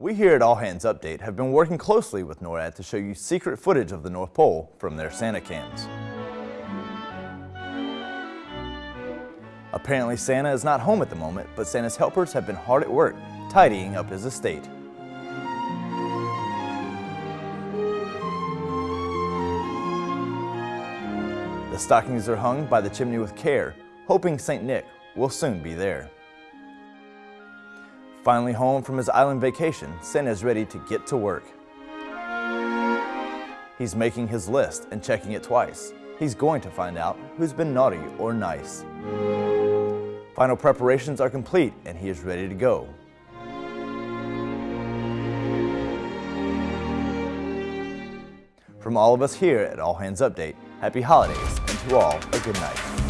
We here at All Hands Update have been working closely with NORAD to show you secret footage of the North Pole from their Santa cams. Apparently Santa is not home at the moment, but Santa's helpers have been hard at work tidying up his estate. The stockings are hung by the chimney with care, hoping St. Nick will soon be there. Finally home from his island vacation, Santa is ready to get to work. He's making his list and checking it twice. He's going to find out who's been naughty or nice. Final preparations are complete and he is ready to go. From all of us here at All Hands Update, happy holidays and to all a good night.